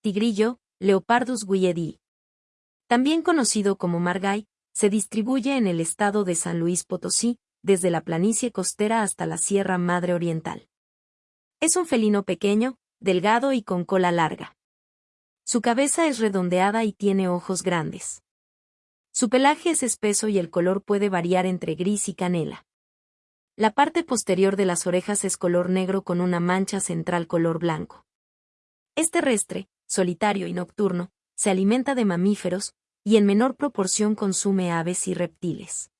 tigrillo, Leopardus guiedi. También conocido como margay, se distribuye en el estado de San Luis Potosí, desde la planicie costera hasta la Sierra Madre Oriental. Es un felino pequeño, delgado y con cola larga. Su cabeza es redondeada y tiene ojos grandes. Su pelaje es espeso y el color puede variar entre gris y canela. La parte posterior de las orejas es color negro con una mancha central color blanco. Es terrestre, solitario y nocturno, se alimenta de mamíferos, y en menor proporción consume aves y reptiles.